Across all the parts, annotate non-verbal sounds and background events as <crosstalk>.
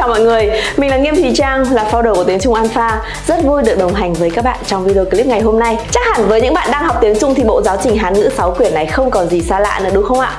chào mọi người, mình là Nghiêm Thùy Trang, là founder của tiếng Trung Alpha. Rất vui được đồng hành với các bạn trong video clip ngày hôm nay. Chắc hẳn với những bạn đang học tiếng Trung thì bộ giáo trình Hán ngữ 6 quyển này không còn gì xa lạ nữa đúng không ạ?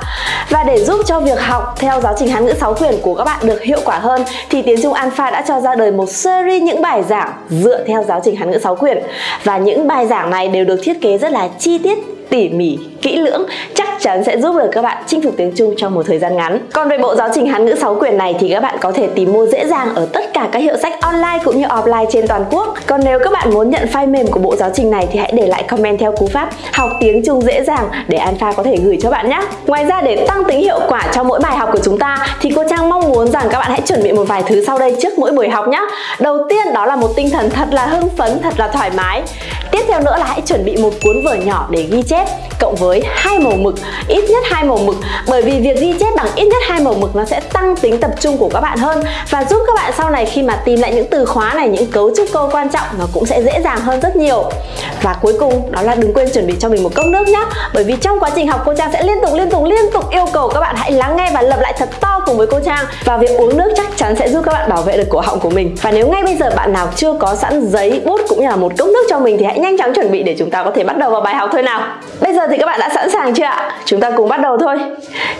Và để giúp cho việc học theo giáo trình Hán ngữ 6 quyển của các bạn được hiệu quả hơn thì tiếng Trung Alpha đã cho ra đời một series những bài giảng dựa theo giáo trình Hán ngữ 6 quyển. Và những bài giảng này đều được thiết kế rất là chi tiết tỉ mỉ, kỹ lưỡng chắc chắn sẽ giúp được các bạn chinh phục tiếng Trung trong một thời gian ngắn. Còn về bộ giáo trình Hán ngữ 6 quyển này thì các bạn có thể tìm mua dễ dàng ở tất cả các hiệu sách online cũng như offline trên toàn quốc. Còn nếu các bạn muốn nhận file mềm của bộ giáo trình này thì hãy để lại comment theo cú pháp học tiếng Trung dễ dàng để Alpha có thể gửi cho bạn nhé. Ngoài ra để tăng tính hiệu quả cho mỗi bài học của chúng ta thì cô Trang mong muốn rằng các bạn hãy chuẩn bị một vài thứ sau đây trước mỗi buổi học nhé. Đầu tiên đó là một tinh thần thật là hưng phấn, thật là thoải mái. Tiếp theo nữa là hãy chuẩn bị một cuốn vở nhỏ để ghi chép cộng với hai màu mực, ít nhất hai màu mực. Bởi vì việc ghi chép bằng ít nhất hai màu mực nó sẽ tăng tính tập trung của các bạn hơn và giúp các bạn sau này khi mà tìm lại những từ khóa này, những cấu trúc câu quan trọng nó cũng sẽ dễ dàng hơn rất nhiều. Và cuối cùng đó là đừng quên chuẩn bị cho mình một cốc nước nhé bởi vì trong quá trình học cô Trang sẽ liên tục liên tục liên tục yêu cầu các bạn hãy lắng nghe và lặp lại thật to cùng với cô Trang. Và việc uống nước chắc chắn sẽ giúp các bạn bảo vệ được cổ họng của mình. Và nếu ngay bây giờ bạn nào chưa có sẵn giấy bút cũng như là một cốc nước cho mình thì hãy nhanh chóng chuẩn bị để chúng ta có thể bắt đầu vào bài học thôi nào bây giờ thì các bạn đã sẵn sàng chưa ạ? Chúng ta cùng bắt đầu thôi.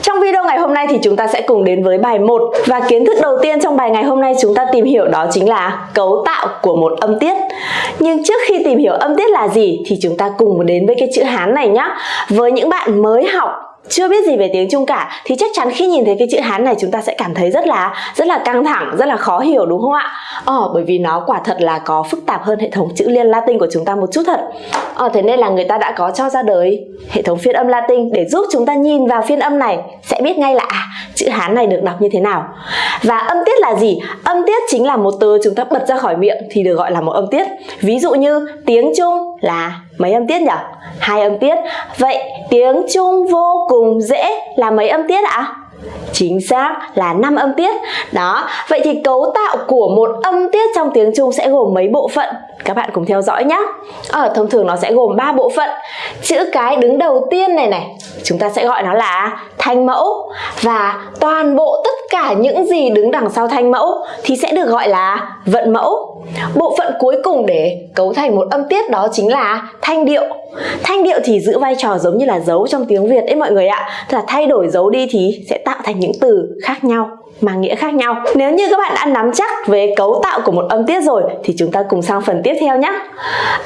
Trong video ngày hôm nay thì chúng ta sẽ cùng đến với bài 1 và kiến thức đầu tiên trong bài ngày hôm nay chúng ta tìm hiểu đó chính là cấu tạo của một âm tiết. Nhưng trước khi tìm hiểu âm tiết là gì thì chúng ta cùng đến với cái chữ Hán này nhé với những bạn mới học chưa biết gì về tiếng Trung cả thì chắc chắn khi nhìn thấy cái chữ Hán này chúng ta sẽ cảm thấy rất là rất là căng thẳng, rất là khó hiểu đúng không ạ? Ờ, bởi vì nó quả thật là có phức tạp hơn hệ thống chữ liên Latin của chúng ta một chút thật. Ờ, thế nên là người ta đã có cho ra đời hệ thống phiên âm Latin để giúp chúng ta nhìn vào phiên âm này sẽ biết ngay là à, chữ Hán này được đọc như thế nào. Và âm tiết là gì? Âm tiết chính là một từ chúng ta bật ra khỏi miệng thì được gọi là một âm tiết. Ví dụ như tiếng Trung là mấy âm tiết nhỉ? Hai âm tiết. Vậy tiếng Trung vô cùng dễ là mấy âm tiết ạ? Chính xác là 5 âm tiết. Đó, vậy thì cấu tạo của một âm tiết trong tiếng Trung sẽ gồm mấy bộ phận? Các bạn cùng theo dõi nhé. Ở ờ, thông thường nó sẽ gồm 3 bộ phận. Chữ cái đứng đầu tiên này này, chúng ta sẽ gọi nó là thanh mẫu và toàn bộ tất cả những gì đứng đằng sau thanh mẫu thì sẽ được gọi là vận mẫu. Bộ phận cuối cùng để cấu thành một âm tiết đó chính là thanh điệu. Thanh điệu thì giữ vai trò giống như là dấu trong tiếng Việt ấy mọi người ạ. Tức là thay đổi dấu đi thì sẽ tạo thành những từ khác nhau mang nghĩa khác nhau. Nếu như các bạn đã nắm chắc về cấu tạo của một âm tiết rồi, thì chúng ta cùng sang phần tiếp theo nhé.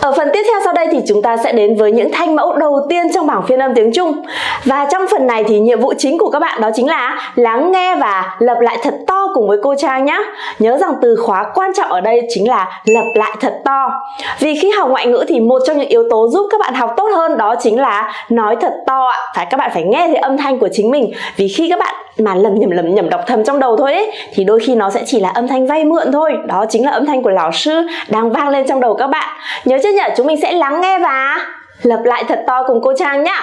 Ở phần tiếp theo sau đây thì chúng ta sẽ đến với những thanh mẫu đầu tiên trong bảng phiên âm tiếng Trung. Và trong phần này thì nhiệm vụ chính của các bạn đó chính là lắng nghe và lập lại thật to cùng với cô Trang nhé. Nhớ rằng từ khóa quan trọng ở đây chính là lập lại thật to. Vì khi học ngoại ngữ thì một trong những yếu tố giúp các bạn học tốt hơn đó chính là nói thật to ạ. Phải, các bạn phải nghe thấy âm thanh của chính mình. Vì khi các bạn mà lầm nhầm lầm nhầm đọc thầm trong đầu thôi ấy thì đôi khi nó sẽ chỉ là âm thanh vay mượn thôi. Đó chính là âm thanh của lão sư đang vang lên trong đầu các bạn. Nhớ chưa nhỉ? Chúng mình sẽ lắng nghe và lặp lại thật to cùng cô Trang nhá.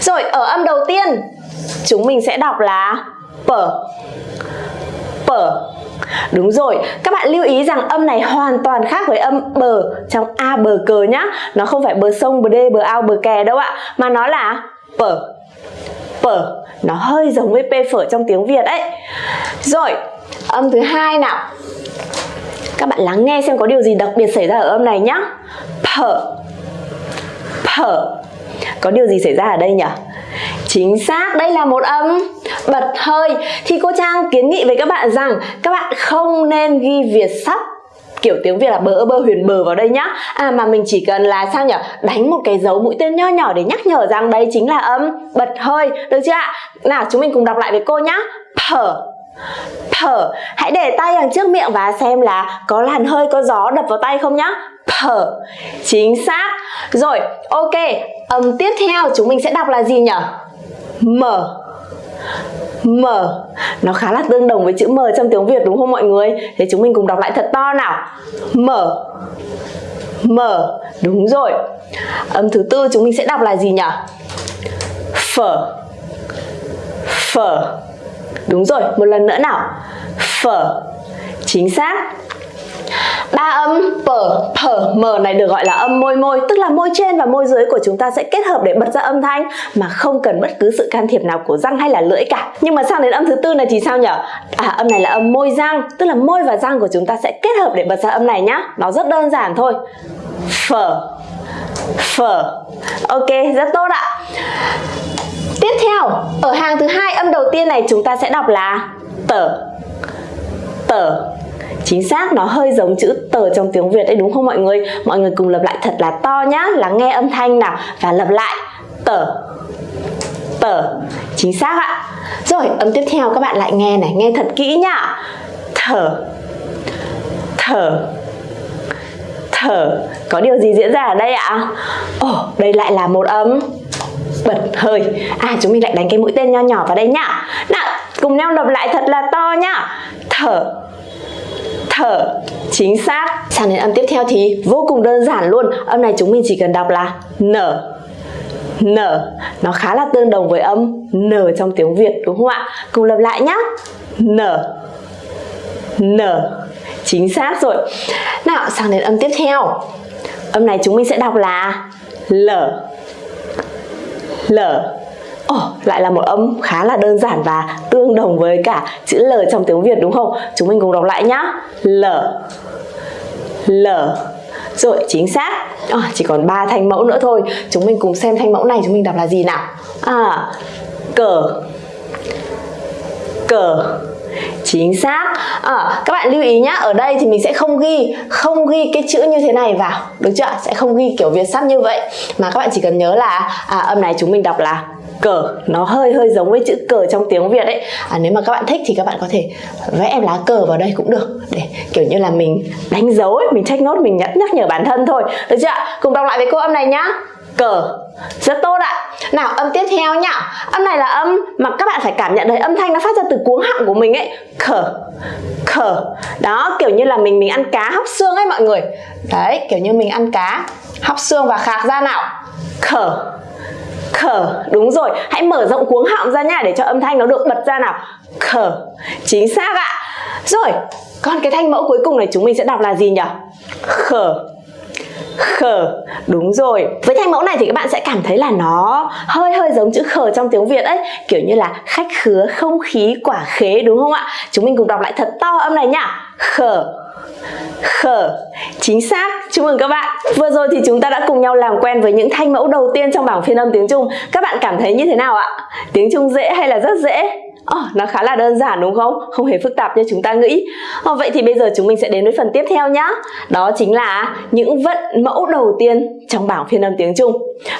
Rồi ở âm đầu tiên chúng mình sẽ đọc là pở pở Đúng rồi, các bạn lưu ý rằng âm này hoàn toàn khác với âm bờ trong A bờ cờ nhá. Nó không phải bờ sông, bờ đê, bờ ao, bờ kè đâu ạ Mà nó là bờ phở nó hơi giống với p phở trong tiếng Việt ấy. Rồi âm thứ hai nào. Các bạn lắng nghe xem có điều gì đặc biệt xảy ra ở âm này nhá. Phở phở có điều gì xảy ra ở đây nhỉ? Chính xác, đây là một âm. Bật hơi. Thì cô Trang kiến nghị với các bạn rằng Các bạn không nên ghi Việt sắp kiểu tiếng Việt là bờ bơ huyền bờ vào đây nhá. À mà mình chỉ cần là sao nhở? Đánh một cái dấu mũi tên nho nhỏ để nhắc nhở rằng đây chính là âm. Bật hơi, được chưa ạ? Nào, chúng mình cùng đọc lại với cô nhá. Thở thở hãy để tay đằng trước miệng và xem là có làn hơi, có gió đập vào tay không nhá. Thở chính xác. Rồi, ok. Âm tiếp theo, chúng mình sẽ đọc là gì nhở? Mở M. Nó khá là tương đồng với chữ M trong tiếng Việt đúng không mọi người? Thế chúng mình cùng đọc lại thật to nào. M. M. Đúng rồi. Âm thứ tư chúng mình sẽ đọc là gì nhỉ? Phở Phở Đúng rồi, một lần nữa nào. Phở Chính xác ba âm phở phở m này được gọi là âm môi môi, tức là môi trên và môi dưới của chúng ta sẽ kết hợp để bật ra âm thanh, mà không cần bất cứ sự can thiệp nào của răng hay là lưỡi cả. Nhưng mà sang đến âm thứ tư này thì sao nhở? à âm này là âm môi răng, tức là môi và răng của chúng ta sẽ kết hợp để bật ra âm này nhá. Nó rất đơn giản thôi. Phở phở ok, rất tốt ạ. Tiếp theo, ở hàng thứ hai, âm đầu tiên này chúng ta sẽ đọc là tở tở Chính xác, nó hơi giống chữ tờ trong tiếng Việt đấy đúng không mọi người? Mọi người cùng lặp lại thật là to nhá, lắng nghe âm thanh nào và lặp lại tờ tờ. Chính xác ạ. Rồi âm tiếp theo các bạn lại nghe này nghe thật kỹ nhá. Thở thở thở có điều gì diễn ra ở đây ạ? Ồ oh, đây lại là một âm. Bật hơi. À chúng mình lại đánh cái mũi tên nho nhỏ vào đây nhá. Nào cùng nhau lặp lại thật là to nhá. Thở thở. Chính xác. Sang đến âm tiếp theo thì vô cùng đơn giản luôn. Âm này chúng mình chỉ cần đọc là nở nở nó khá là tương đồng với âm nở trong tiếng Việt, đúng không ạ? Cùng lặp lại nhá. Nở nở chính xác rồi. Nào, sang đến âm tiếp theo. Âm này chúng mình sẽ đọc là lở lở oh, lại là một âm khá là đơn giản và tương đồng với cả chữ L trong tiếng Việt đúng không? Chúng mình cùng đọc lại nhá. L L Rồi, chính xác. Oh, chỉ còn 3 thanh mẫu nữa thôi. Chúng mình cùng xem thanh mẫu này chúng mình đọc là gì nào. À, cờ Cờ chính xác à, các bạn lưu ý nhá ở đây thì mình sẽ không ghi không ghi cái chữ như thế này vào được chưa sẽ không ghi kiểu việt sắp như vậy mà các bạn chỉ cần nhớ là à, âm này chúng mình đọc là cờ. Nó hơi hơi giống với chữ cờ trong tiếng Việt ấy. À, nếu mà các bạn thích thì các bạn có thể vẽ lá cờ vào đây cũng được. Để kiểu như là mình đánh dấu ấy, mình check nốt mình nhắc nhắc nhở bản thân thôi. Được chưa cùng đọc lại với cô âm này nhá. Cờ. Rất tốt ạ. Nào âm tiếp theo nhá. Âm này là âm mà các bạn phải cảm nhận thấy âm thanh nó phát ra từ cuống họng của mình ấy. Khở khở đó kiểu như là mình mình ăn cá hóc xương ấy mọi người. Đấy kiểu như mình ăn cá hóc xương và khạc ra nào. Khở khở đúng rồi. Hãy mở rộng cuống họng ra nha, để cho âm thanh nó được bật ra nào. Khở chính xác ạ. Rồi còn cái thanh mẫu cuối cùng này chúng mình sẽ đọc là gì nhỉ? Khở khở đúng rồi. Với thanh mẫu này thì các bạn sẽ cảm thấy là nó hơi hơi giống chữ khở trong tiếng việt ấy. Kiểu như là khách khứa không khí quả khế, đúng không ạ? Chúng mình cùng đọc lại thật to âm này nhá khở khở chính xác. Chúc mừng các bạn. Vừa rồi thì chúng ta đã cùng nhau làm quen với những thanh mẫu đầu tiên trong bảng phiên âm tiếng trung. Các bạn cảm thấy như thế nào ạ? Tiếng trung dễ hay là rất dễ? Oh, nó khá là đơn giản đúng không? Không hề phức tạp như chúng ta nghĩ. Oh, Vậy thì bây giờ chúng mình sẽ đến với phần tiếp theo nhá. Đó chính là những vận mẫu đầu tiên trong bảng phiên âm tiếng Trung.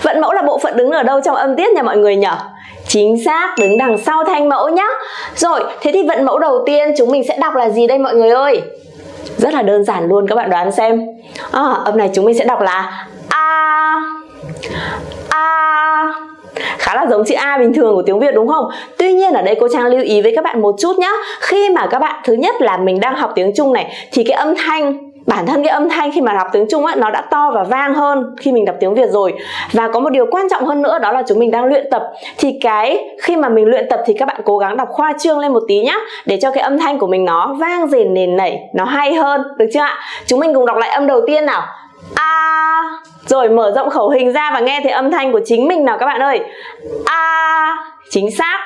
Vận mẫu là bộ phận đứng ở đâu trong âm tiết nha mọi người nhỉ? Chính xác, đứng đằng sau thanh mẫu nhá. Rồi, thế thì vận mẫu đầu tiên chúng mình sẽ đọc là gì đây mọi người ơi? Rất là đơn giản luôn các bạn đoán xem. À, Âm này chúng mình sẽ đọc là A. A. Khá là giống chữ A bình thường của tiếng Việt đúng không? Tuy nhiên ở đây cô Trang lưu ý với các bạn một chút nhá. Khi mà các bạn thứ nhất là mình đang học tiếng Trung này thì cái âm thanh bản thân cái âm thanh khi mà đọc tiếng Trung á, nó đã to và vang hơn khi mình đọc tiếng Việt rồi. Và có một điều quan trọng hơn nữa, đó là chúng mình đang luyện tập. Thì cái khi mà mình luyện tập thì các bạn cố gắng đọc khoa trương lên một tí nhá, để cho cái âm thanh của mình nó vang rền nền nảy, nó hay hơn, được chưa ạ? Chúng mình cùng đọc lại âm đầu tiên nào. A. Rồi, mở rộng khẩu hình ra và nghe thấy âm thanh của chính mình nào các bạn ơi. A. Chính xác.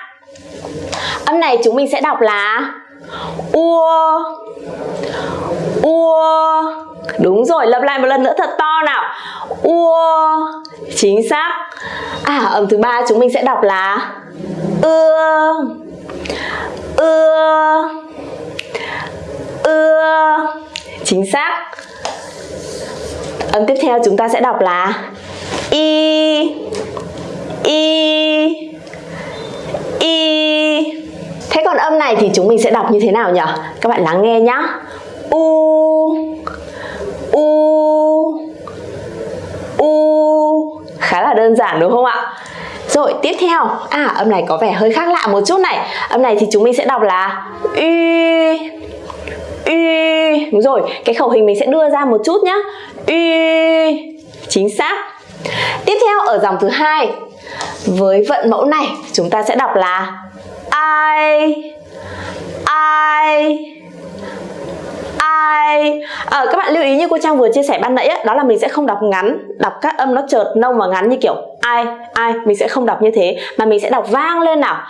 Âm này chúng mình sẽ đọc là ua ua. Đúng rồi, lặp lại một lần nữa thật to nào. Ua. Chính xác. À âm thứ ba chúng mình sẽ đọc là ưa. Ưa. Ưa. Chính xác. Âm tiếp theo chúng ta sẽ đọc là y. Y. Y. Thế còn âm này thì chúng mình sẽ đọc như thế nào nhỉ? Các bạn lắng nghe nhá u u u. Khá là đơn giản đúng không ạ? Rồi, tiếp theo. À âm này có vẻ hơi khác lạ một chút này. Âm này thì chúng mình sẽ đọc là y y đúng rồi, cái khẩu hình mình sẽ đưa ra một chút nhá. Y chính xác. Tiếp theo, ở dòng thứ hai, với vận mẫu này, chúng ta sẽ đọc là ai ai ai à, ờ, các bạn lưu ý như cô trang vừa chia sẻ ban nãy á, đó là mình sẽ không đọc ngắn đọc các âm nó chợt nông và ngắn như kiểu ai ai mình sẽ không đọc như thế mà mình sẽ đọc vang lên nào.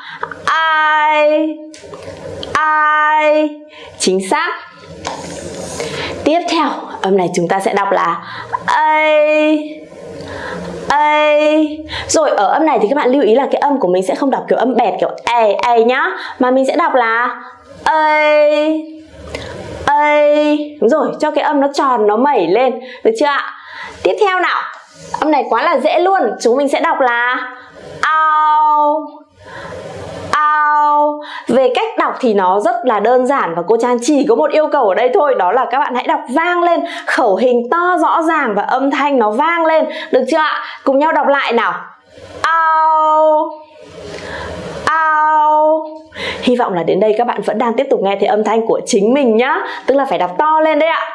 Ai ai chính xác. Tiếp theo âm này chúng ta sẽ đọc là a a rồi ở âm này thì các bạn lưu ý là cái âm của mình sẽ không đọc kiểu âm bẹt kiểu a a nhá mà mình sẽ đọc là a a đúng rồi, cho cái âm nó tròn, nó mẩy lên. Được chưa ạ? Tiếp theo nào. Âm này quá là dễ luôn, chúng mình sẽ đọc là ao ao. Về cách đọc thì nó rất là đơn giản và cô Trang chỉ có một yêu cầu ở đây thôi, đó là các bạn hãy đọc vang lên, khẩu hình to, rõ ràng và âm thanh nó vang lên. Được chưa ạ? Cùng nhau đọc lại nào. Ao ao hy vọng là đến đây các bạn vẫn đang tiếp tục nghe thấy âm thanh của chính mình nhá. Tức là phải đọc to lên đấy ạ.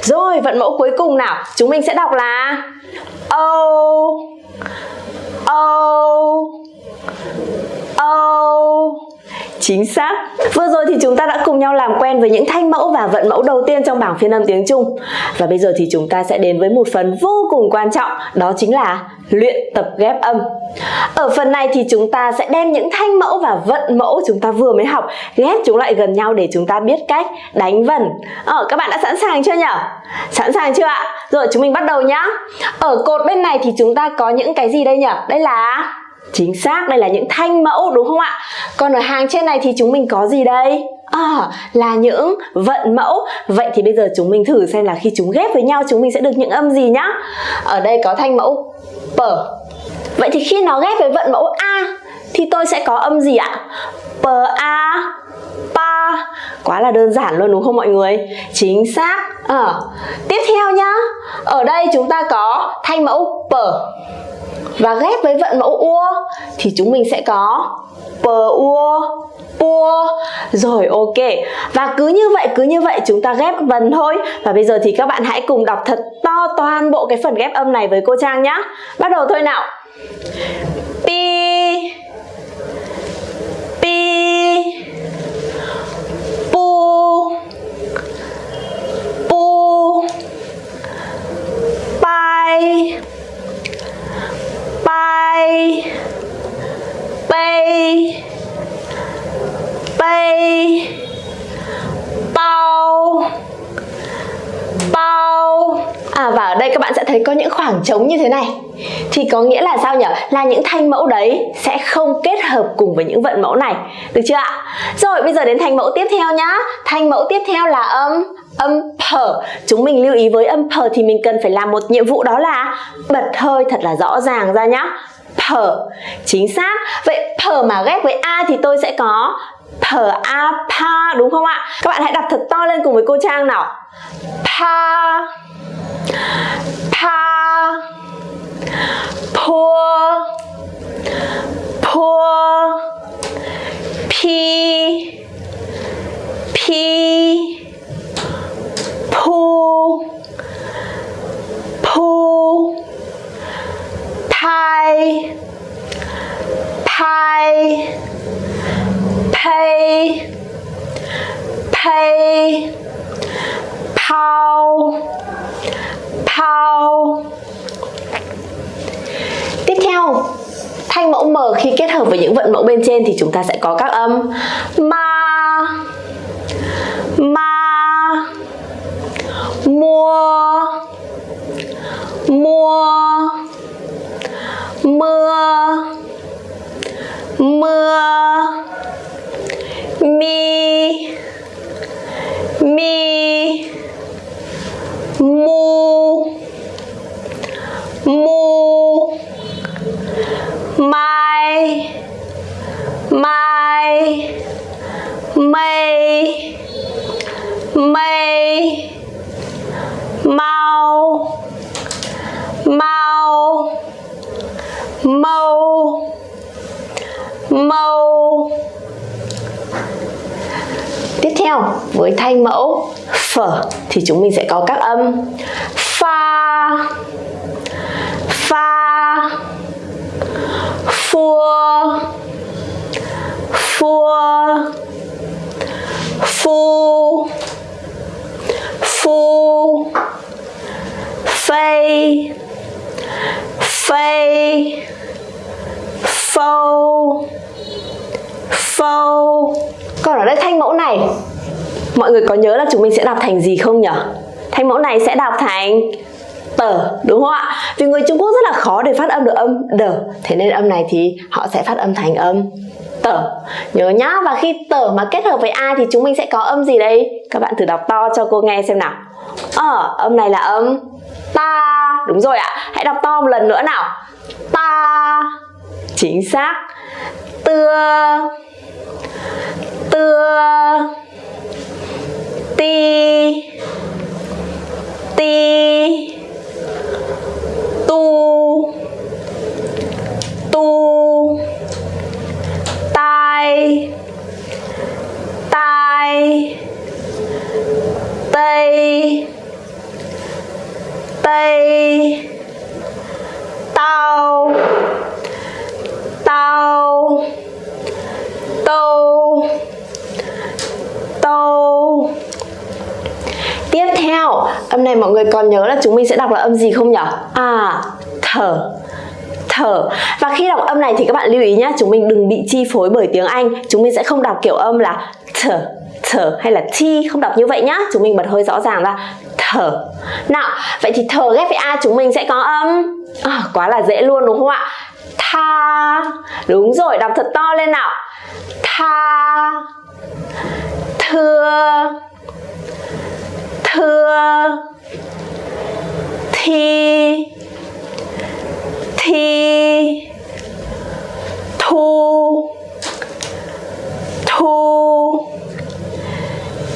Rồi, vận mẫu cuối cùng nào? Chúng mình sẽ đọc là ô ô oh Chính xác. Vừa rồi thì chúng ta đã cùng nhau làm quen với những thanh mẫu và vận mẫu đầu tiên trong bảng phiên âm tiếng Trung. Và bây giờ thì chúng ta sẽ đến với một phần vô cùng quan trọng, đó chính là luyện tập ghép âm. Ở phần này thì chúng ta sẽ đem những thanh mẫu và vận mẫu chúng ta vừa mới học ghép chúng lại gần nhau để chúng ta biết cách đánh vần. Ờ, các bạn đã sẵn sàng chưa nhỉ? Sẵn sàng chưa ạ? Rồi chúng mình bắt đầu nhá. Ở cột bên này thì chúng ta có những cái gì đây nhỉ? Đây là Chính xác, đây là những thanh mẫu đúng không ạ? Còn ở hàng trên này thì chúng mình có gì đây? À, là những vận mẫu Vậy thì bây giờ chúng mình thử xem là khi chúng ghép với nhau chúng mình sẽ được những âm gì nhá Ở đây có thanh mẫu p Vậy thì khi nó ghép với vận mẫu A Thì tôi sẽ có âm gì ạ? P A Pa Quá là đơn giản luôn đúng không mọi người? Chính xác à, Tiếp theo nhá Ở đây chúng ta có thanh mẫu P và ghép với vận mẫu ua, thì chúng mình sẽ có pờ ua, pua. Rồi, ok. Và cứ như vậy, cứ như vậy, chúng ta ghép vần thôi. Và bây giờ thì các bạn hãy cùng đọc thật to toàn bộ cái phần ghép âm này với cô Trang nhá. Bắt đầu thôi nào. Pi pu pu pai bay bay bay bao bao À và ở đây các bạn sẽ thấy có những khoảng trống như thế này. Thì có nghĩa là sao nhỉ? Là những thanh mẫu đấy sẽ không kết hợp cùng với những vận mẫu này. Được chưa ạ? Rồi, bây giờ đến thanh mẫu tiếp theo nhá. Thanh mẫu tiếp theo là âm âm phở. Chúng mình lưu ý với âm phở thì mình cần phải làm một nhiệm vụ đó là bật hơi thật là rõ ràng ra nhá. Phở. Chính xác. Vậy phở mà ghép với a thì tôi sẽ có Phở a pa đúng không ạ? Các bạn hãy đọc thật to lên cùng với cô trang nào. Pa pa 泼泼，劈劈，扑扑，拍拍，呸呸，抛。Tiếp thanh mẫu m khi kết hợp với những vận mẫu bên trên thì chúng ta sẽ có các âm. Ma ma, mua mua, mưa mưa, mi mi. Mây. Mây. Mây. Mau. Mau. Mâu. Mâu. Tiếp theo, với thanh mẫu phở thì chúng mình sẽ có các âm pha. Pha. Phua phua. Phu. Phu. Phây phây phâu. Phâu. Còn ở đây thanh mẫu này, mọi người có nhớ là chúng mình sẽ đọc thành gì không nhỉ? Thanh mẫu này sẽ đọc thành tờ, đúng không ạ? Vì người Trung Quốc rất là khó để phát âm được âm đờ. Thế nên âm này thì họ sẽ phát âm thành âm tở nhớ nhá, và khi tở mà kết hợp với a thì chúng mình sẽ có âm gì đây các bạn thử đọc to cho cô nghe xem nào. Ờ âm này là âm ta. Đúng rồi ạ. Hãy đọc to một lần nữa nào. Ta. Chính xác. Tưa. Tưa. Ti. Ti. Tu. Tu tai tai, tây tây tao tao tô tô tiếp theo, âm này mọi người còn nhớ là chúng mình sẽ đọc là âm gì không nhỉ à thở thở. Và khi đọc âm này thì các bạn lưu ý nhé chúng mình đừng bị chi phối bởi tiếng Anh. Chúng mình sẽ không đọc kiểu âm là thở thở hay là thi không đọc như vậy nhá. Chúng mình bật hơi rõ ràng ra thở. Nào vậy thì thở ghép với a chúng mình sẽ có âm à, quá là dễ luôn đúng không ạ? Tha. Đúng rồi đọc thật to lên nào. Tha. Thưa. Thưa. Thi thi, thu thu,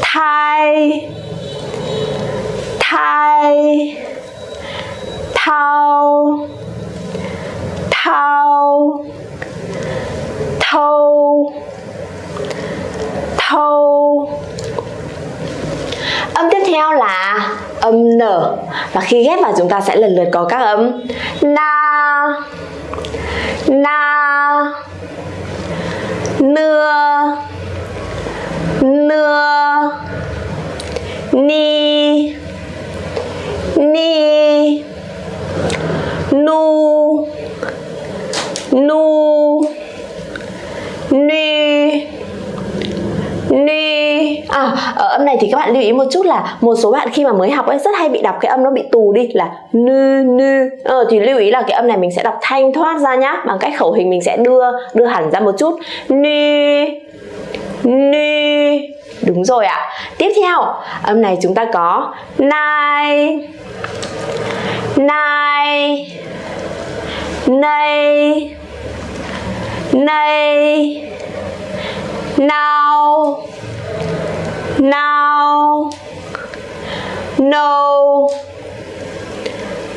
thai thai thao thao thâu thâu. Âm tiếp theo là âm n. Và khi ghép vào chúng ta sẽ lần lượt có các âm na na nưa nưa ni ni nu nu ni ni. À ở âm này thì các bạn lưu ý một chút là một số bạn khi mà mới học ấy rất hay bị đọc cái âm nó bị tù đi là nư nư. Ờ, thì lưu ý là cái âm này mình sẽ đọc thanh thoát ra nhá bằng cách khẩu hình mình sẽ đưa đưa hẳn ra một chút. Ni ni. Đúng rồi ạ. Tiếp theo âm này chúng ta có nai nai nay nay now. Now. No.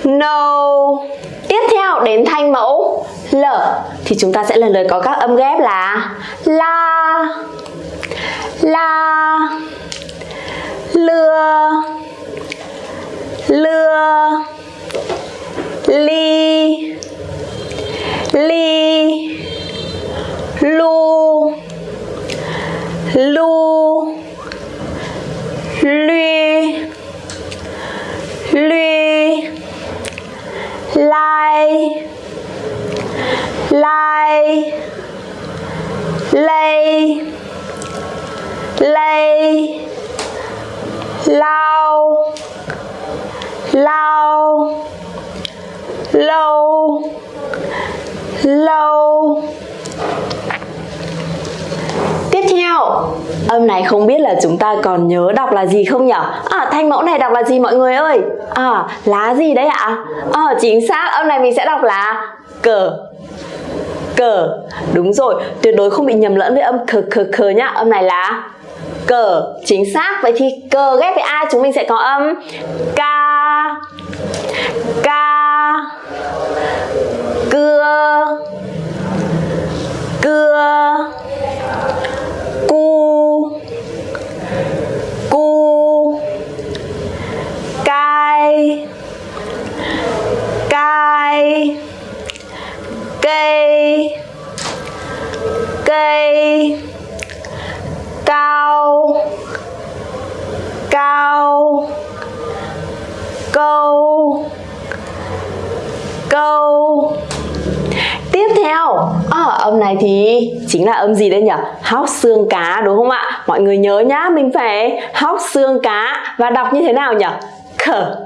No. Tiếp theo, đến thanh mẫu l. Thì chúng ta sẽ lần lượt có các âm ghép là la. La. Lưa. Lưa. Ly ly lu lu luy luy lai lai lây lây lao lao lâu lâu theo. Âm này không biết là chúng ta còn nhớ đọc là gì không nhỉ à thanh mẫu này đọc là gì mọi người ơi? À lá gì đấy ạ? À chính xác, âm này mình sẽ đọc là cờ. Cờ. Đúng rồi, tuyệt đối không bị nhầm lẫn với âm khờ khờ khờ nhá. Âm này là cờ. Chính xác, vậy thì cờ ghép với a chúng mình sẽ có âm? Ca. Ca. Cưa. Cưa. cây cai cây cây cao. Cao. Câu. Câu. Tiếp theo, à, âm này thì chính là âm gì đây nhỉ? Hóc xương cá đúng không ạ? Mọi người nhớ nhá, mình phải hóc xương cá và đọc như thế nào nhỉ? Khở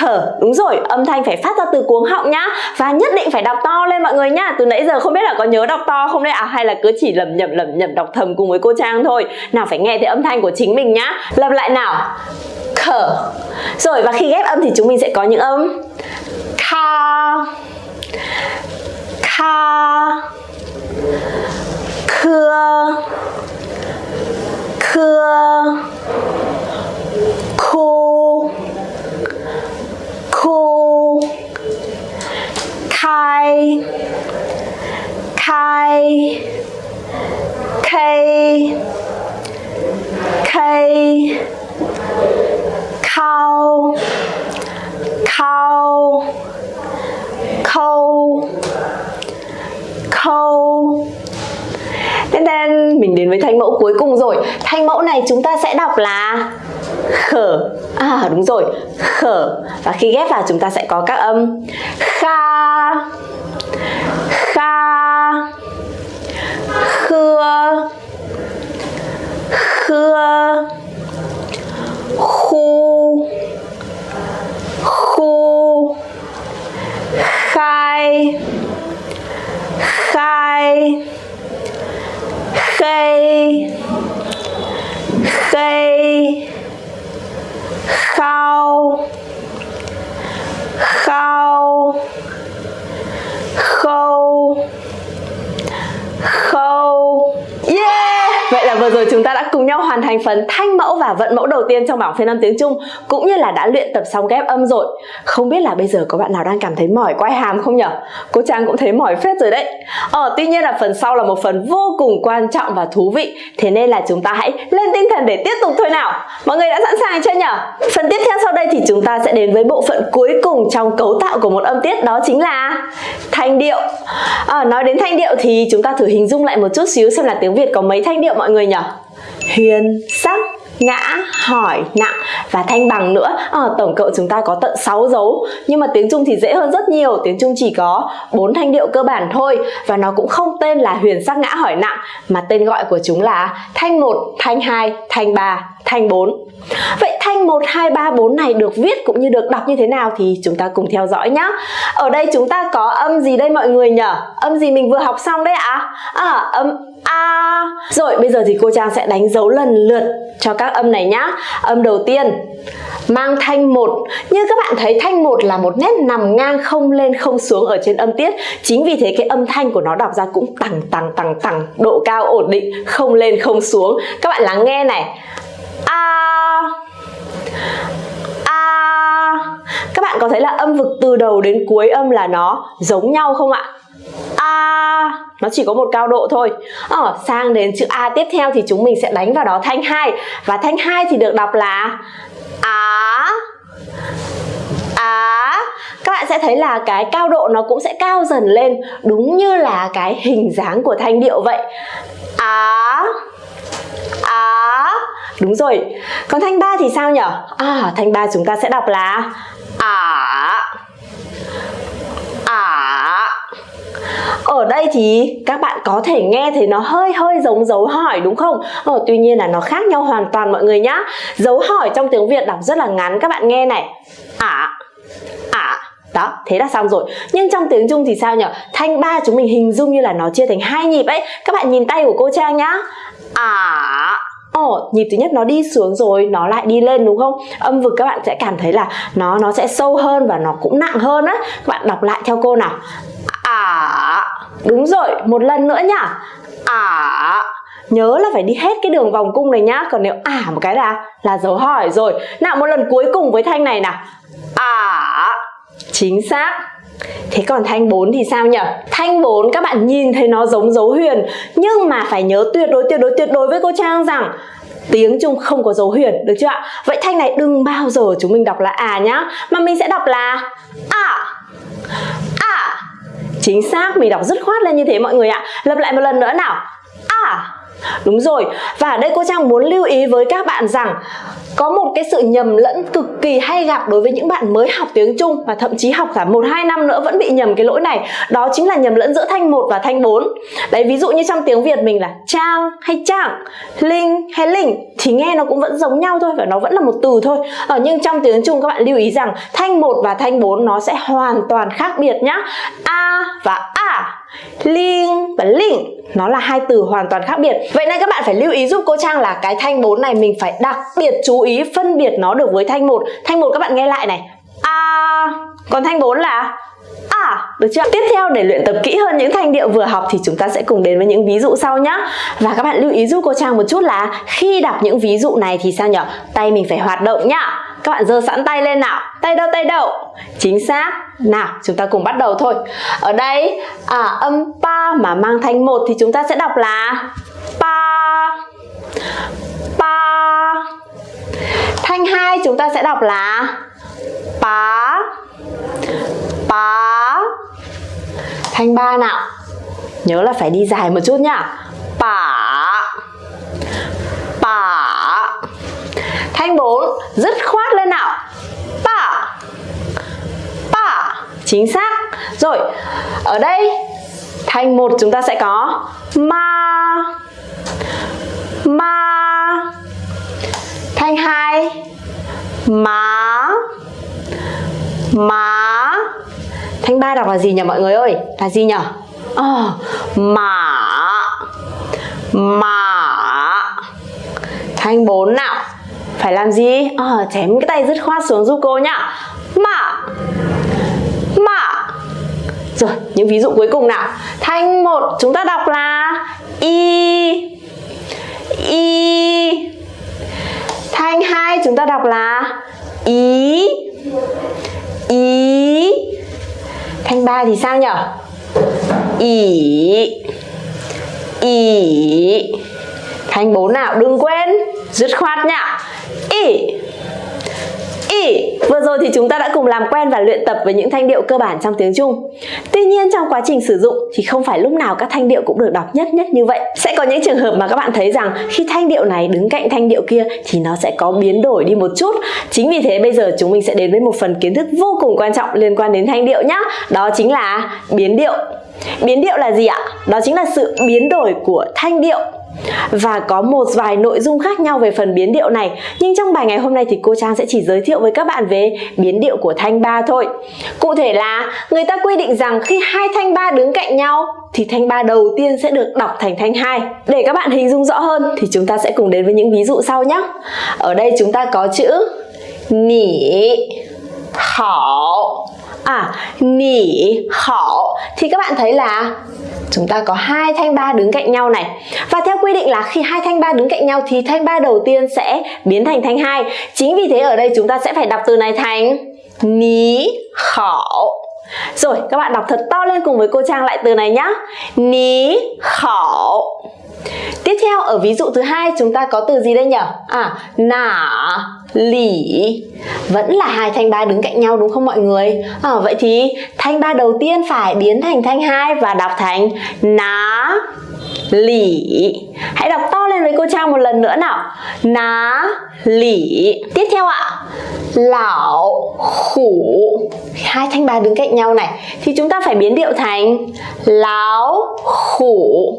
khở đúng rồi, âm thanh phải phát ra từ cuống họng nhá. Và nhất định phải đọc to lên mọi người nhá. Từ nãy giờ không biết là có nhớ đọc to không đấy à hay là cứ chỉ lầm nhầm lầm nhầm đọc thầm cùng với cô trang thôi. Nào phải nghe thấy âm thanh của chính mình nhá. Lặp lại nào. Khở rồi, và khi ghép âm thì chúng mình sẽ có những âm. Kha kha khưa khu khu khai khai cây cây khao khao khâu khâu Tên tên mình đến với thanh mẫu cuối cùng rồi Thanh mẫu này chúng ta sẽ đọc là khở. À đúng rồi, khở. Và khi ghép vào chúng ta sẽ có các âm Kha Kha Khưa Khưa Khu Khu Khai Khai Khê Khê Khao Khao Khâu Khâu Yeah! Vậy là vừa rồi chúng ta đã cùng nhau hoàn thành phần thanh mẫu và vận mẫu đầu tiên trong bảng phiên âm tiếng Trung cũng như là đã luyện tập xong ghép âm rồi. Không biết là bây giờ có bạn nào đang cảm thấy mỏi quay hàm không nhở? Cô Trang cũng thấy mỏi phết rồi đấy. Ờ, tuy nhiên là phần sau là một phần vô cùng quan trọng và thú vị. Thế nên là chúng ta hãy lên tinh thần để tiếp tục thôi nào. Mọi người đã sẵn sàng chưa nhở? Phần tiếp theo sau đây thì chúng ta sẽ đến với bộ phận cuối cùng trong cấu tạo của một âm tiết đó chính là thanh điệu. À, nói đến thanh điệu thì chúng ta thử hình dung lại một chút xíu xem là tiếng Việt có mấy thanh điệu mọi người nhỉ? Huyền, sắc, ngã, hỏi, nặng và thanh bằng nữa. À, Tổng cộng chúng ta có tận 6 dấu Nhưng mà tiếng Trung thì dễ hơn rất nhiều. Tiếng Trung chỉ có 4 thanh điệu cơ bản thôi Và nó cũng không tên là huyền sắc ngã hỏi nặng Mà tên gọi của chúng là thanh 1, thanh 2, thanh 3, thanh 4 Vậy thanh 1, 2, 3, 4 này được viết cũng như được đọc như thế nào thì chúng ta cùng theo dõi nhé Ở đây chúng ta có âm gì đây mọi người nhỉ? Âm gì mình vừa học xong đấy ạ? À? à, âm A. Rồi bây giờ thì cô Trang sẽ đánh dấu lần lượt cho các âm này nhá. Âm đầu tiên mang thanh một. Như các bạn thấy thanh một là một nét nằm ngang không lên không xuống ở trên âm tiết. Chính vì thế cái âm thanh của nó đọc ra cũng tăng tăng tăng tăng Độ cao ổn định không lên không xuống. Các bạn lắng nghe này. A A Các bạn có thấy là âm vực từ đầu đến cuối âm là nó giống nhau không ạ? A nó chỉ có một cao độ thôi. Ờ, sang đến chữ A tiếp theo thì chúng mình sẽ đánh vào đó thanh hai. Và thanh hai thì được đọc là Á Á. Các bạn sẽ thấy là cái cao độ nó cũng sẽ cao dần lên đúng như là cái hình dáng của thanh điệu vậy. Á Á. Đúng rồi Còn thanh 3 thì sao nhỉ? À thanh 3 chúng ta sẽ đọc là Ả Ả ở đây thì các bạn có thể nghe thấy nó hơi hơi giống dấu hỏi đúng không? Ờ, tuy nhiên là nó khác nhau hoàn toàn mọi người nhá Dấu hỏi trong tiếng Việt đọc rất là ngắn các bạn nghe này Ả Ả đó, thế là xong rồi. Nhưng trong tiếng Trung thì sao nhỉ? Thanh ba chúng mình hình dung như là nó chia thành hai nhịp ấy. Các bạn nhìn tay của cô Trang nhá. Ả Ồ, nhịp thứ nhất nó đi xuống rồi nó lại đi lên đúng không? Âm vực các bạn sẽ cảm thấy là nó nó sẽ sâu hơn và nó cũng nặng hơn á. Các bạn đọc lại theo cô nào. À, Đúng rồi, một lần nữa nhá À, Nhớ là phải đi hết cái đường vòng cung này nhá Còn nếu à một cái là là dấu hỏi rồi Nào một lần cuối cùng với thanh này nào À, Chính xác Thế còn thanh 4 thì sao nhỉ? Thanh 4 các bạn nhìn thấy nó giống dấu huyền Nhưng mà phải nhớ tuyệt đối tuyệt đối tuyệt đối với cô Trang rằng Tiếng Trung không có dấu huyền, được chưa ạ? Vậy thanh này đừng bao giờ chúng mình đọc là à nhá Mà mình sẽ đọc là à. À. Chính xác, mình đọc rất khoát lên như thế mọi người ạ. Lặp lại một lần nữa nào. À. Đúng rồi, và ở đây cô Trang muốn lưu ý với các bạn rằng có một cái sự nhầm lẫn cực kỳ hay gặp đối với những bạn mới học tiếng Trung và thậm chí học cả 1 2 năm nữa vẫn bị nhầm cái lỗi này. Đó chính là nhầm lẫn giữa thanh 1 và thanh 4. Đấy ví dụ như trong tiếng Việt mình là trang hay trạng, linh hay linh thì nghe nó cũng vẫn giống nhau thôi và nó vẫn là một từ thôi. Ở nhưng trong tiếng Trung các bạn lưu ý rằng thanh 1 và thanh 4 nó sẽ hoàn toàn khác biệt nhá. A và a Linh và linh nó là hai từ hoàn toàn khác biệt. Vậy nên các bạn phải lưu ý giúp cô Trang là cái thanh 4 này mình phải đặc biệt chú ý phân biệt nó được với thanh 1 Thanh 1 các bạn nghe lại này. A à, Còn thanh 4 là được chưa? Tiếp theo để luyện tập kỹ hơn những thanh điệu vừa học thì chúng ta sẽ cùng đến với những ví dụ sau nhé. Và các bạn lưu ý giúp cô Trang một chút là khi đọc những ví dụ này thì sao nhỉ? Tay mình phải hoạt động nhá. Các bạn giơ sẵn tay lên nào. Tay đâu tay đâu. Chính xác. Nào, chúng ta cùng bắt đầu thôi. Ở đây à, âm pa mà mang thanh một thì chúng ta sẽ đọc là pa. Pa. Thanh hai chúng ta sẽ đọc là pa pá thanh ba nào. Nhớ là phải đi dài một chút nhá. Pả pả thanh bốn. Dứt khoát lên nào. Pả pả chính xác. Rồi, ở đây, thanh một chúng ta sẽ có ma. Ma. Thanh hai. Ma má. Thanh ba đọc là gì nhỉ mọi người ơi? Là gì nhỉ? Ờ, mã Mã Thanh 4 nào. Phải làm gì? Ờ, chém cái tay dứt khoát xuống giúp cô nhá. Mã Mã Rồi, những ví dụ cuối cùng nào. Thanh 1 chúng ta đọc là Y. Y. Thanh 2 chúng ta đọc là Ý Ý Thanh ba thì sao nhở? Ý, Ý, Thanh bốn nào đừng quên Dứt khoát nhá Ý ỉ Vừa rồi thì chúng ta đã cùng làm quen và luyện tập với những thanh điệu cơ bản trong tiếng Trung. Tuy nhiên trong quá trình sử dụng thì không phải lúc nào các thanh điệu cũng được đọc nhất nhất như vậy. Sẽ có những trường hợp mà các bạn thấy rằng khi thanh điệu này đứng cạnh thanh điệu kia thì nó sẽ có biến đổi đi một chút. Chính vì thế bây giờ chúng mình sẽ đến với một phần kiến thức vô cùng quan trọng liên quan đến thanh điệu nhé Đó chính là biến điệu. Biến điệu là gì ạ? Đó chính là sự biến đổi của thanh điệu và có một vài nội dung khác nhau về phần biến điệu này, nhưng trong bài ngày hôm nay thì cô Trang sẽ chỉ giới thiệu với các bạn về biến điệu của thanh ba thôi. Cụ thể là, người ta quy định rằng khi hai thanh ba đứng cạnh nhau, thì thanh ba đầu tiên sẽ được đọc thành thanh hai. Để các bạn hình dung rõ hơn thì chúng ta sẽ cùng đến với những ví dụ sau nhé. Ở đây chúng ta có chữ nỉ hảo à nỉ, hảo. Thì các bạn thấy là chúng ta có hai thanh ba đứng cạnh nhau này. Và theo quy định là khi hai thanh ba đứng cạnh nhau thì thanh ba đầu tiên sẽ biến thành thanh hai. Chính vì thế ở đây chúng ta sẽ phải đọc từ này thành ní khảo rồi, các bạn đọc thật to lên cùng với cô Trang lại từ này nhá. Ní khảo Tiếp theo ở ví dụ thứ hai chúng ta có từ gì đây nhỉ? À, nả, lỉ Vẫn là hai thanh ba đứng cạnh nhau đúng không mọi người? À, vậy thì thanh ba đầu tiên phải biến thành thanh hai và đọc thành ná, lỉ Hãy đọc to lên với cô Trang một lần nữa nào. Ná, lỉ Tiếp theo ạ. Lão, khủ. Hai thanh ba đứng cạnh nhau này. Thì chúng ta phải biến điệu thành Láo, khủ.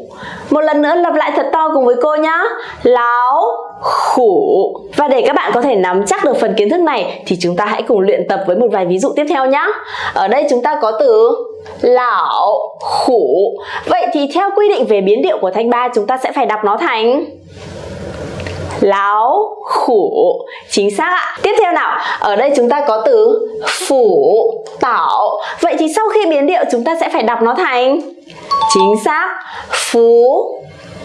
Một lần nữa lặp lại thật to cùng với cô nhá. Láo, khủ. Và để các bạn có thể nắm chắc được phần kiến thức này Thì chúng ta hãy cùng luyện tập với một vài ví dụ tiếp theo nhá. Ở đây chúng ta có từ lão, khủ. Vậy thì theo quy định về biến điệu của thanh ba chúng ta sẽ phải đọc nó thành láo khủ. Chính xác ạ. Tiếp theo nào. Ở đây chúng ta có từ phủ tảo. Vậy thì sau khi biến điệu chúng ta sẽ phải đọc nó thành chính xác phú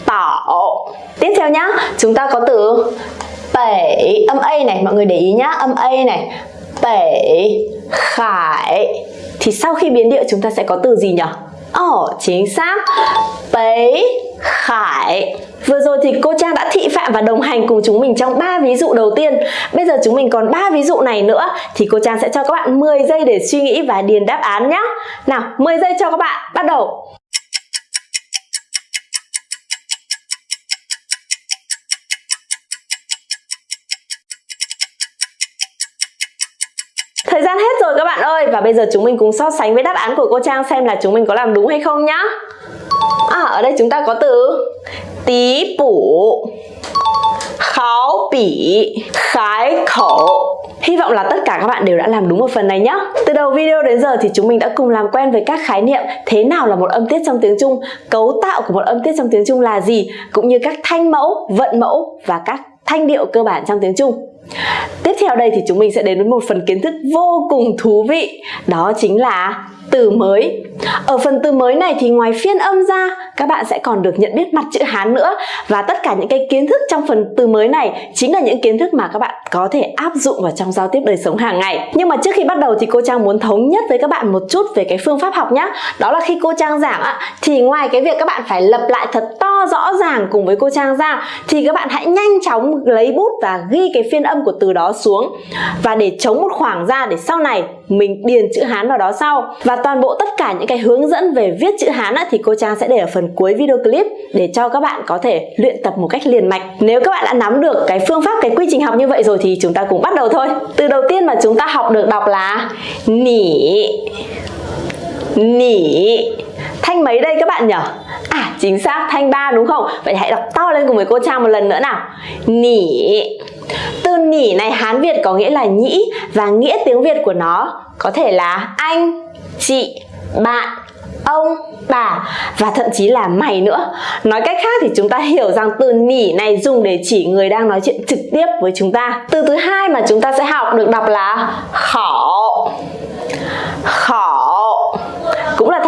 tảo. Tiếp theo nhá. Chúng ta có từ bảy âm a này mọi người để ý nhá. Âm a này. Bảy khải thì sau khi biến điệu chúng ta sẽ có từ gì nhỉ? Ồ, oh, chính xác. Bấy Khải. Vừa rồi thì cô Trang đã thị phạm và đồng hành cùng chúng mình trong 3 ví dụ đầu tiên. Bây giờ chúng mình còn 3 ví dụ này nữa Thì cô Trang sẽ cho các bạn 10 giây để suy nghĩ và điền đáp án nhé Nào, 10 giây cho các bạn, bắt đầu. Thời gian hết rồi các bạn ơi Và bây giờ chúng mình cùng so sánh với đáp án của cô Trang xem là chúng mình có làm đúng hay không nhá À ở đây chúng ta có từ Tí bủ Kháo bỉ Khái khẩu Hy vọng là tất cả các bạn đều đã làm đúng một phần này nhé. Từ đầu video đến giờ thì chúng mình đã cùng làm quen với các khái niệm thế nào là một âm tiết trong tiếng Trung, cấu tạo của một âm tiết trong tiếng Trung là gì, cũng như các thanh mẫu, vận mẫu và các thanh điệu cơ bản trong tiếng Trung. Tiếp theo đây thì chúng mình sẽ đến với một phần kiến thức vô cùng thú vị. Đó chính là từ mới. Ở phần từ mới này thì ngoài phiên âm ra các bạn sẽ còn được nhận biết mặt chữ Hán nữa. Và tất cả những cái kiến thức trong phần từ mới này chính là những kiến thức mà các bạn có thể áp dụng vào trong giao tiếp đời sống hàng ngày. Nhưng mà trước khi bắt đầu thì cô Trang muốn thống nhất với các bạn một chút về cái phương pháp học nhé Đó là khi cô Trang giảng á, thì ngoài cái việc các bạn phải lập lại thật to rõ ràng cùng với cô Trang ra Thì các bạn hãy nhanh chóng lấy bút và ghi cái phiên âm của từ đó xuống. Và để chống một khoảng ra để sau này mình điền chữ Hán vào đó sau Và toàn bộ tất cả những cái hướng dẫn về viết chữ Hán á, thì cô Trang sẽ để ở phần cuối video clip để cho các bạn có thể luyện tập một cách liền mạch. Nếu các bạn đã nắm được cái phương pháp, cái quy trình học như vậy rồi thì chúng ta cùng bắt đầu thôi. Từ đầu tiên mà chúng ta học được đọc là nỉ, nỉ. Thanh mấy đây các bạn nhỉ? À chính xác thanh ba đúng không? Vậy hãy đọc to lên cùng với cô Trang một lần nữa nào. Nỉ. Từ nỉ này Hán Việt có nghĩa là nhĩ và nghĩa tiếng Việt của nó có thể là anh, chị, bạn, ông, bà và thậm chí là mày nữa. Nói cách khác thì chúng ta hiểu rằng từ nỉ này dùng để chỉ người đang nói chuyện trực tiếp với chúng ta. Từ thứ hai mà chúng ta sẽ học được đọc là khỏ. Khỏ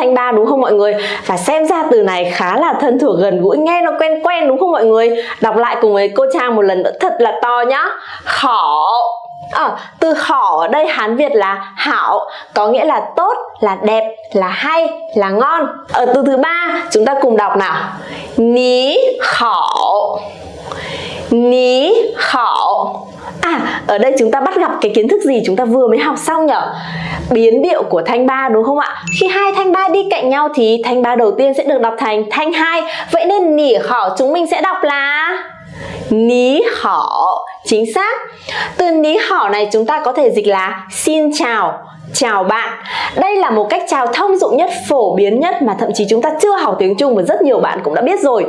thanh ba đúng không mọi người và xem ra từ này khá là thân thuộc gần gũi nghe nó quen quen đúng không mọi người đọc lại cùng với cô Trang một lần nữa thật là to nhá khổ À, ờ, từ khỏ ở đây Hán Việt là hảo có nghĩa là tốt, là đẹp, là hay, là ngon. Ở từ thứ ba chúng ta cùng đọc nào. Ní khỏ Ní khảo. À, ở đây chúng ta bắt gặp cái kiến thức gì chúng ta vừa mới học xong nhở? Biến điệu của thanh ba đúng không ạ? Khi hai thanh ba đi cạnh nhau thì thanh ba đầu tiên sẽ được đọc thành thanh hai. Vậy nên nỉ khỏ chúng mình sẽ đọc là ní hảo chính xác từ ní hảo này chúng ta có thể dịch là xin chào chào bạn. Đây là một cách chào thông dụng nhất, phổ biến nhất mà thậm chí chúng ta chưa học tiếng Trung và rất nhiều bạn cũng đã biết rồi.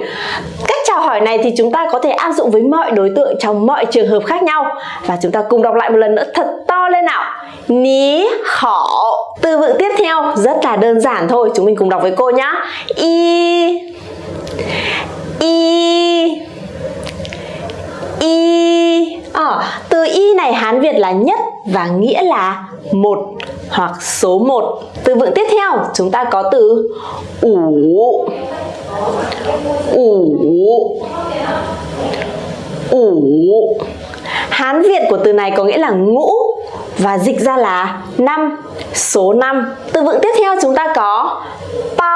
Cách chào hỏi này thì chúng ta có thể áp dụng với mọi đối tượng trong mọi trường hợp khác nhau. Và chúng ta cùng đọc lại một lần nữa thật to lên nào. Ní họ. từ vựng tiếp theo. Rất là đơn giản thôi, chúng mình cùng đọc với cô nhá. Y y y. À, từ y này hán việt là nhất và nghĩa là một hoặc số 1 từ vựng tiếp theo chúng ta có từ ủ. Ủ. Ủ. Hán Việt của từ này có nghĩa là ngũ và dịch ra là năm số 5 từ vựng tiếp theo chúng ta có pa.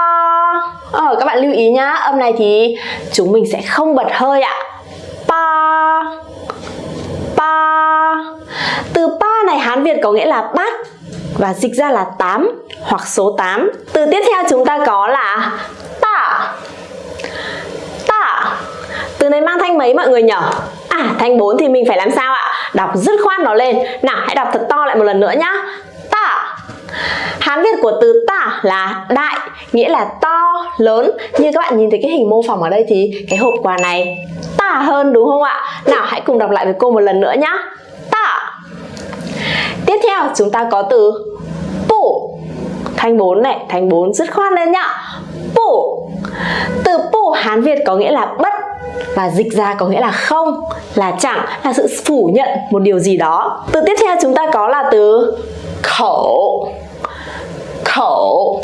Ờ, các bạn lưu ý nhá âm này thì chúng mình sẽ không bật hơi ạ pa. Pa. Từ pa này Hán Việt có nghĩa là bát và dịch ra là 8 hoặc số 8 từ tiếp theo chúng ta có là tạ tạ từ này mang thanh mấy mọi người nhỉ à thanh 4 thì mình phải làm sao ạ? Đọc dứt khoát nó lên. Nào, hãy đọc thật to lại một lần nữa nhá. Tạ Hán Việt của từ tả là đại, nghĩa là to, lớn Như các bạn nhìn thấy cái hình mô phỏng ở đây thì cái hộp quà này tả hơn đúng không ạ? Nào hãy cùng đọc lại với cô một lần nữa nhá. Tả. Tiếp theo chúng ta có từ bổ. Thanh 4 này, thanh 4 dứt khoát lên nhá. Bổ. Từ bổ Hán Việt có nghĩa là bất và dịch ra có nghĩa là không, là chẳng, là sự phủ nhận một điều gì đó. Từ tiếp theo chúng ta có là từ khẩu. Khẩu.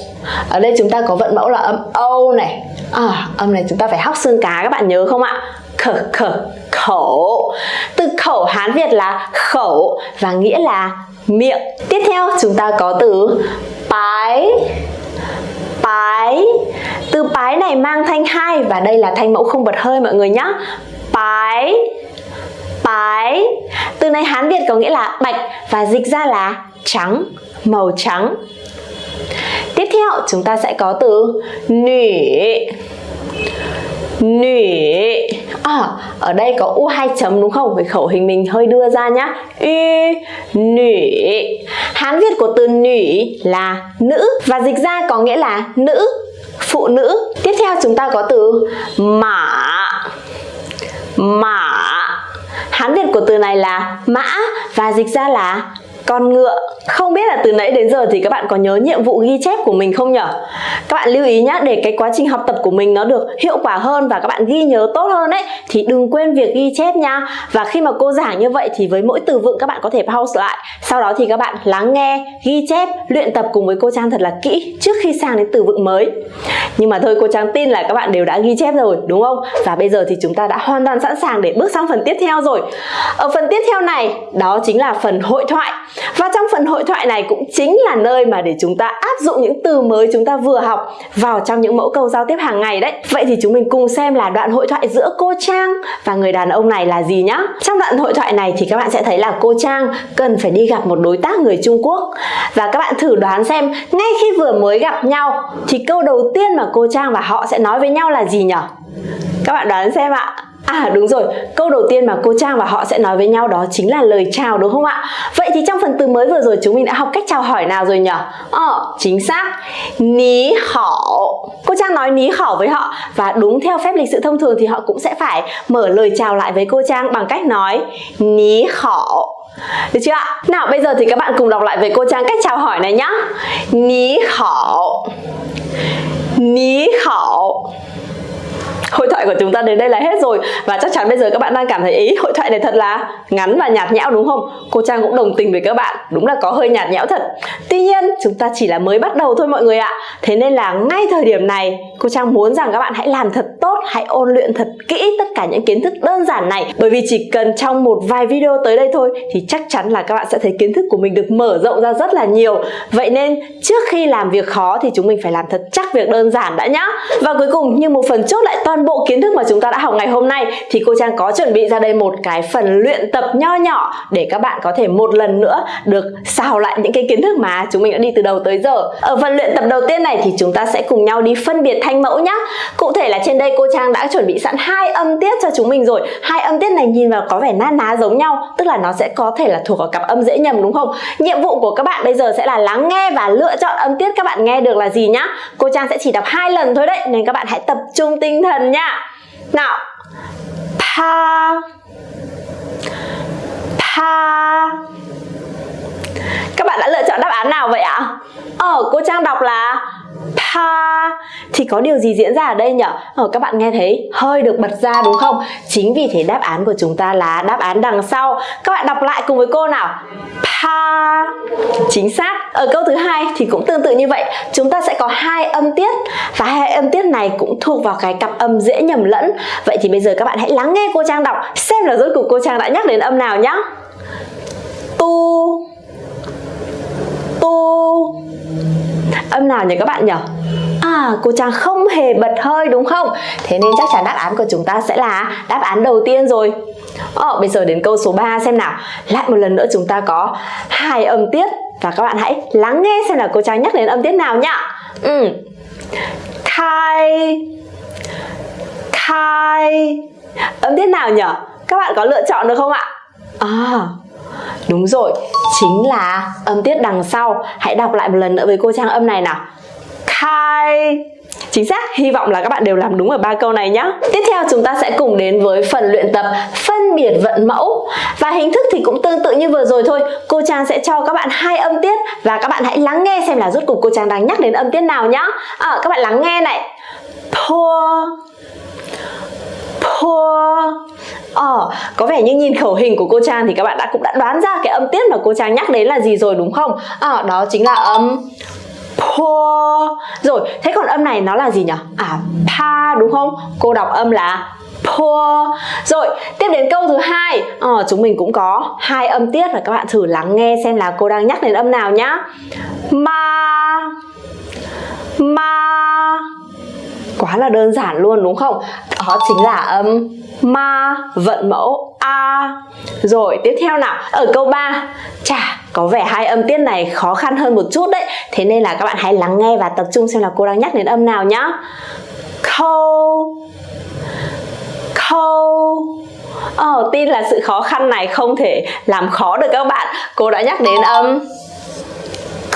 Ở đây chúng ta có vận mẫu là âm Âu này, à, âm này chúng ta phải hóc xương cá các bạn nhớ không ạ? Khở khở khẩu. Từ khẩu hán việt là khẩu và nghĩa là miệng. Tiếp theo chúng ta có từ bái bái từ bái này mang thanh hai và đây là thanh mẫu không bật hơi mọi người nhé bái bái từ này hán việt có nghĩa là bạch và dịch ra là trắng màu trắng theo chúng ta sẽ có từ nữ nữ À, ở đây có u hai chấm đúng không? Với khẩu hình mình hơi đưa ra nhá. Y, nữ. Hán Việt của từ nữ là nữ và dịch ra có nghĩa là nữ, phụ nữ. Tiếp theo chúng ta có từ mã. Mã. Hán Việt của từ này là mã và dịch ra là con ngựa. Không biết là từ nãy đến giờ thì các bạn có nhớ nhiệm vụ ghi chép của mình không nhở? Các bạn lưu ý nhá, để cái quá trình học tập của mình nó được hiệu quả hơn và các bạn ghi nhớ tốt hơn ấy, thì đừng quên việc ghi chép nha và khi mà cô giảng như vậy thì với mỗi từ vựng các bạn có thể pause lại. Sau đó thì các bạn lắng nghe, ghi chép, luyện tập cùng với cô Trang thật là kỹ trước khi sang đến từ vựng mới. Nhưng mà thôi, cô Trang tin là các bạn đều đã ghi chép rồi, đúng không? Và bây giờ thì chúng ta đã hoàn toàn sẵn sàng để bước sang phần tiếp theo rồi. Ở phần tiếp theo này, đó chính là phần hội thoại và trong phần hội thoại này cũng chính là nơi mà để chúng ta áp dụng những từ mới chúng ta vừa học vào trong những mẫu câu giao tiếp hàng ngày đấy. Vậy thì chúng mình cùng xem là đoạn hội thoại giữa cô Trang và người đàn ông này là gì nhá. Trong đoạn hội thoại này thì các bạn sẽ thấy là cô Trang cần phải đi gặp một đối tác người Trung Quốc. Và các bạn thử đoán xem, ngay khi vừa mới gặp nhau thì câu đầu tiên mà cô Trang và họ sẽ nói với nhau là gì nhỉ? Các bạn đoán xem ạ. À đúng rồi, câu đầu tiên mà cô Trang và họ sẽ nói với nhau đó chính là lời chào đúng không ạ? Vậy thì trong phần từ mới vừa rồi chúng mình đã học cách chào hỏi nào rồi nhỉ? Ờ, chính xác. Ní hảo. Cô Trang nói ní hảo với họ và đúng theo phép lịch sự thông thường thì họ cũng sẽ phải mở lời chào lại với cô Trang bằng cách nói ní hảo. Được chưa ạ? Nào bây giờ thì các bạn cùng đọc lại với cô Trang cách chào hỏi này nhá. Ní hảo. Ní hảo <laughs> hội thoại của chúng ta đến đây là hết rồi. Và chắc chắn bây giờ các bạn đang cảm thấy ý hội thoại này thật là ngắn và nhạt nhẽo đúng không? Cô trang cũng đồng tình với các bạn. Đúng là có hơi nhạt nhẽo thật. Tuy nhiên, chúng ta chỉ là mới bắt đầu thôi mọi người ạ. Thế nên là ngay thời điểm này, cô trang muốn rằng các bạn hãy làm thật tốt, hãy ôn luyện thật kỹ tất cả những kiến thức đơn giản này. Bởi vì chỉ cần trong một vài video tới đây thôi thì chắc chắn là các bạn sẽ thấy kiến thức của mình được mở rộng ra rất là nhiều. Vậy nên trước khi làm việc khó thì chúng mình phải làm thật chắc việc đơn giản đã nhá. Và cuối cùng, như một phần chốt lại toàn toàn bộ kiến thức mà chúng ta đã học ngày hôm nay thì cô Trang có chuẩn bị ra đây một cái phần luyện tập nho nhỏ để các bạn có thể một lần nữa được xào lại những cái kiến thức mà chúng mình đã đi từ đầu tới giờ. Ở phần luyện tập đầu tiên này thì chúng ta sẽ cùng nhau đi phân biệt thanh mẫu nhá. Cụ thể là trên đây cô Trang đã chuẩn bị sẵn hai âm tiết cho chúng mình rồi. Hai âm tiết này nhìn vào có vẻ na ná giống nhau, tức là nó sẽ có thể là thuộc vào cặp âm dễ nhầm đúng không? Nhiệm vụ của các bạn bây giờ sẽ là lắng nghe và lựa chọn âm tiết các bạn nghe được là gì nhá. Cô Trang sẽ chỉ đọc hai lần thôi đấy nên các bạn hãy tập trung tinh thần nha. Nào. Pa pa các bạn đã lựa chọn đáp án nào vậy ạ? Ờ cô trang đọc là pa thì có điều gì diễn ra ở đây nhỉ ờ, các bạn nghe thấy hơi được bật ra đúng không? Chính vì thế đáp án của chúng ta là đáp án đằng sau. Các bạn đọc lại cùng với cô nào? Pa chính xác. Ở câu thứ hai thì cũng tương tự như vậy. Chúng ta sẽ có hai âm tiết. Và hai âm tiết này cũng thuộc vào cái cặp âm dễ nhầm lẫn. Vậy thì bây giờ các bạn hãy lắng nghe cô trang đọc xem là rốt cuộc cô trang đã nhắc đến âm nào nhá. Tu tu âm nào nhỉ các bạn nhỉ À, cô Trang không hề bật hơi đúng không? Thế nên chắc chắn đáp án của chúng ta sẽ là đáp án đầu tiên rồi. Ờ, bây giờ đến câu số 3 xem nào. Lại một lần nữa chúng ta có hai âm tiết và các bạn hãy lắng nghe xem là cô Trang nhắc đến âm tiết nào nhá. Ừ. Khai Khai Âm tiết nào nhỉ? Các bạn có lựa chọn được không ạ? À, đúng rồi, chính là âm tiết đằng sau. Hãy đọc lại một lần nữa với cô Trang âm này nào khai Chính xác, hy vọng là các bạn đều làm đúng ở ba câu này nhé. Tiếp theo chúng ta sẽ cùng đến với phần luyện tập phân biệt vận mẫu. Và hình thức thì cũng tương tự như vừa rồi thôi. Cô Trang sẽ cho các bạn hai âm tiết và các bạn hãy lắng nghe xem là rốt cuộc cô Trang đang nhắc đến âm tiết nào nhá. À, các bạn lắng nghe này. Poor. Poor. Ờ, có vẻ như nhìn khẩu hình của cô Trang thì các bạn đã cũng đã đoán ra cái âm tiết mà cô Trang nhắc đến là gì rồi đúng không? À, đó chính là âm po. Rồi thế còn âm này nó là gì nhỉ à pa đúng không? Cô đọc âm là po. Rồi tiếp đến câu thứ hai. Ờ, chúng mình cũng có hai âm tiết và các bạn thử lắng nghe xem là cô đang nhắc đến âm nào nhá. Ma. Ma quá là đơn giản luôn đúng không? Đó chính là âm ma vận mẫu a. Rồi tiếp theo nào. Ở câu 3 chà có vẻ hai âm tiết này khó khăn hơn một chút đấy. Thế nên là các bạn hãy lắng nghe và tập trung xem là cô đang nhắc đến âm nào nhá. Khâu khâu Ờ, tin là sự khó khăn này không thể làm khó được các bạn. Cô đã nhắc đến âm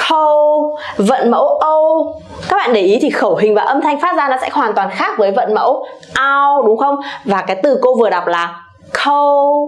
câu vận mẫu âu các bạn để ý thì khẩu hình và âm thanh phát ra nó sẽ hoàn toàn khác với vận mẫu ao, đúng không? Và cái từ cô vừa đọc là câu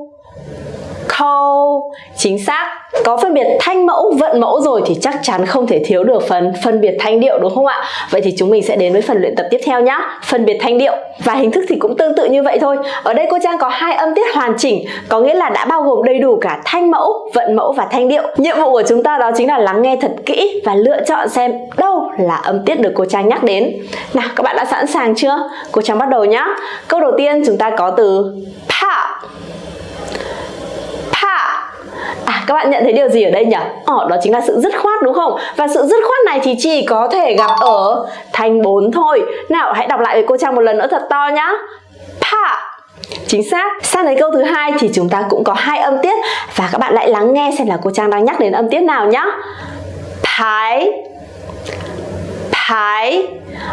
câu chính xác. Có phân biệt thanh mẫu, vận mẫu rồi thì chắc chắn không thể thiếu được phần phân biệt thanh điệu, đúng không ạ? Vậy thì chúng mình sẽ đến với phần luyện tập tiếp theo nhá. Phân biệt thanh điệu. Và hình thức thì cũng tương tự như vậy thôi. Ở đây cô trang có hai âm tiết hoàn chỉnh, có nghĩa là đã bao gồm đầy đủ cả thanh mẫu, vận mẫu và thanh điệu. Nhiệm vụ của chúng ta đó chính là lắng nghe thật kỹ và lựa chọn xem đâu là âm tiết được cô trang nhắc đến. Nào, các bạn đã sẵn sàng chưa? Cô trang bắt đầu nhá. Câu đầu tiên chúng ta có từ pa À các bạn nhận thấy điều gì ở đây nhỉ? Ờ, đó chính là sự dứt khoát đúng không? Và sự dứt khoát này thì chỉ có thể gặp ở thanh 4 thôi. Nào hãy đọc lại với cô Trang một lần nữa thật to nhá. Pa Chính xác. Sang đến câu thứ hai thì chúng ta cũng có hai âm tiết và các bạn lại lắng nghe xem là cô Trang đang nhắc đến âm tiết nào nhá. Thái Thái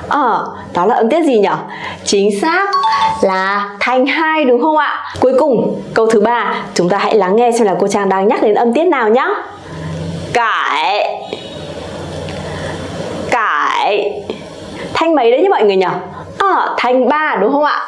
Ờ, đó là âm tiết gì nhỉ? Chính xác là thanh hai đúng không ạ? Cuối cùng, câu thứ ba, chúng ta hãy lắng nghe xem là cô Trang đang nhắc đến âm tiết nào nhá. Cải Cải Thanh mấy đấy nhá mọi người nhỉ? Ờ, thanh ba đúng không ạ?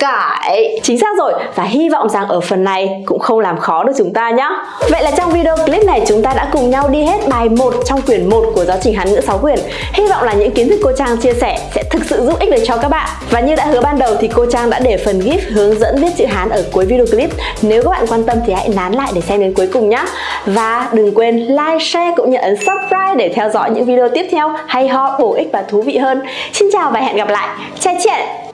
cải Chính xác rồi. Và hy vọng rằng ở phần này cũng không làm khó được chúng ta nhé Vậy là trong video clip này chúng ta đã cùng nhau đi hết bài 1 trong quyển 1 của giáo trình Hán ngữ 6 quyển. Hy vọng là những kiến thức cô Trang chia sẻ sẽ thực sự giúp ích được cho các bạn. Và như đã hứa ban đầu thì cô Trang đã để phần GIF hướng dẫn viết chữ Hán ở cuối video clip. Nếu các bạn quan tâm thì hãy nán lại để xem đến cuối cùng nhé Và đừng quên like, share cũng như ấn subscribe để theo dõi những video tiếp theo hay ho, bổ ích và thú vị hơn. Xin chào và hẹn gặp lại. 再见。